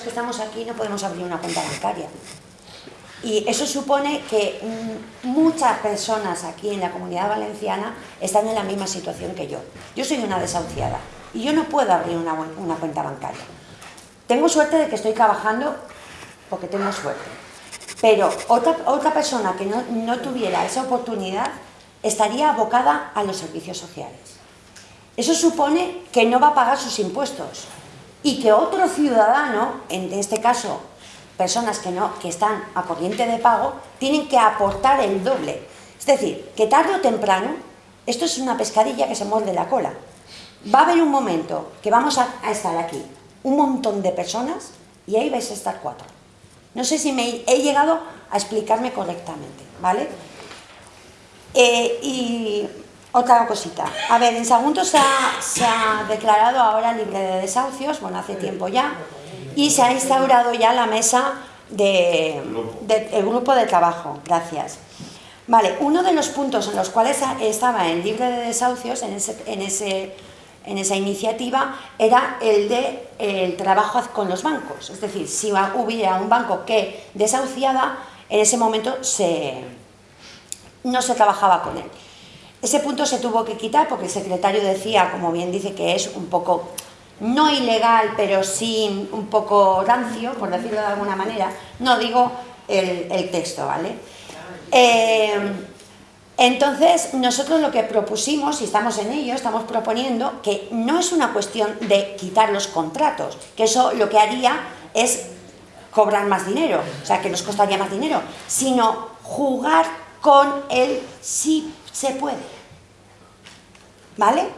que estamos aquí no podemos abrir una cuenta bancaria. Y eso supone que mm, muchas personas aquí en la comunidad valenciana están en la misma situación que yo. Yo soy una desahuciada y yo no puedo abrir una, una cuenta bancaria. Tengo suerte de que estoy trabajando porque tengo suerte. Pero otra, otra persona que no, no tuviera esa oportunidad estaría abocada a los servicios sociales. Eso supone que no va a pagar sus impuestos y que otro ciudadano, en este caso personas que, no, que están a corriente de pago, tienen que aportar el doble. Es decir, que tarde o temprano, esto es una pescadilla que se muerde la cola. Va a haber un momento que vamos a, estar aquí, un montón de personas, y ahí vais a estar cuatro. No sé si me he llegado a explicarme correctamente, ¿vale? Eh, y otra cosita. A ver, en Sagunto se ha, declarado ahora libre de desahucios, bueno, hace tiempo ya, y se ha instaurado ya la mesa de, de, el grupo de trabajo, gracias. Vale, uno de los puntos en los cuales estaba en libre de desahucios, en, ese, en, ese, en esa iniciativa, era el de el trabajo con los bancos. Es decir, si hubiera un banco que desahuciaba, en ese momento se, no se trabajaba con él. Ese punto se tuvo que quitar porque el secretario decía, como bien dice, que es un poco no ilegal, pero sí un poco rancio, por decirlo de alguna manera, no digo el, texto, ¿vale? Eh, entonces, nosotros lo que propusimos, y estamos en ello, estamos proponiendo que no es una cuestión de quitar los contratos, que eso lo que haría es cobrar más dinero, o sea, que nos costaría más dinero, sino jugar con el sí se puede. ¿Vale?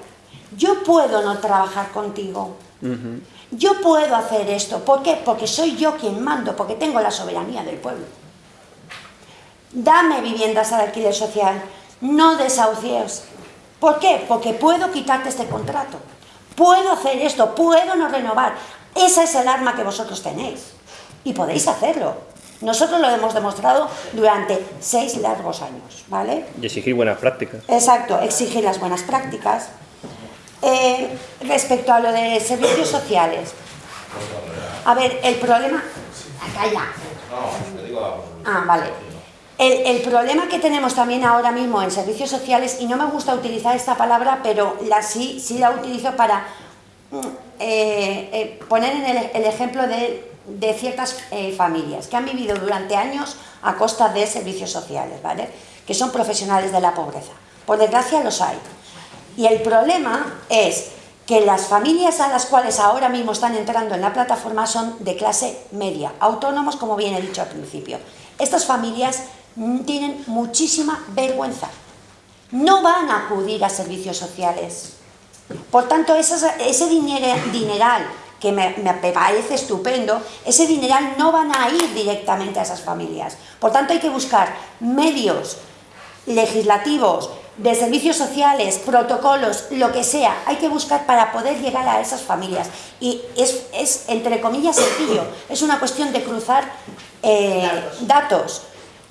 yo puedo no trabajar contigo. Uh -huh. Yo puedo hacer esto. ¿Por qué? Porque soy yo quien mando, porque tengo la soberanía del pueblo. Dame viviendas al alquiler social, no desahucies. ¿Por qué? Porque puedo quitarte este contrato. Puedo hacer esto, puedo no renovar. Esa es el arma que vosotros tenéis. Y podéis hacerlo. Nosotros lo hemos demostrado durante seis largos años, ¿vale? Y exigir buenas prácticas. Exacto, exigir las buenas prácticas. Eh, respecto a lo de servicios sociales. A ver, el problema... Calla. Ah, vale. El, el, problema que tenemos también ahora mismo en servicios sociales, y no me gusta utilizar esta palabra, pero la, sí, sí la utilizo para mm, eh, eh, poner en el, el ejemplo de, de ciertas eh, familias que han vivido durante años a costa de servicios sociales, ¿vale? Que son profesionales de la pobreza. Por desgracia los hay. Y el problema es que las familias a las cuales ahora mismo están entrando en la plataforma son de clase media, autónomos como bien he dicho al principio. Estas familias tienen muchísima vergüenza. No van a acudir a servicios sociales. Por tanto, ese, ese dineral que me, me, parece estupendo, ese dineral no van a ir directamente a esas familias. Por tanto, hay que buscar medios legislativos, de servicios sociales, protocolos, lo que sea, hay que buscar para poder llegar a esas familias. Y es, es entre comillas, sencillo. Es una cuestión de cruzar eh, datos. datos.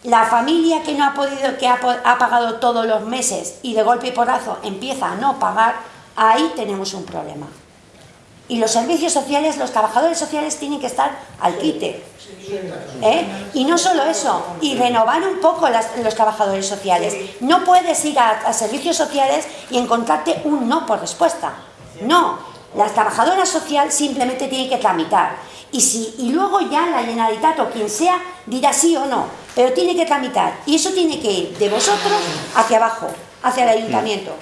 La familia que no ha podido, que ha, ha, pagado todos los meses y de golpe y porrazo empieza a no pagar, ahí tenemos un problema. Y los servicios sociales, los trabajadores sociales tienen que estar al quite. ¿Eh? Y no solo eso, y renovar un poco las, los trabajadores sociales. No puedes ir a, servicios sociales y encontrarte un no por respuesta. No, la trabajadora social simplemente tiene que tramitar. Y, si, y luego ya la Generalitat o quien sea dirá sí o no, pero tiene que tramitar. Y eso tiene que ir de vosotros hacia abajo, hacia el ayuntamiento.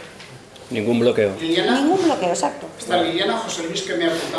Ningún bloqueo. Liliana, Ningún bloqueo, exacto. Está Liliana José Luis que me ha apuntado.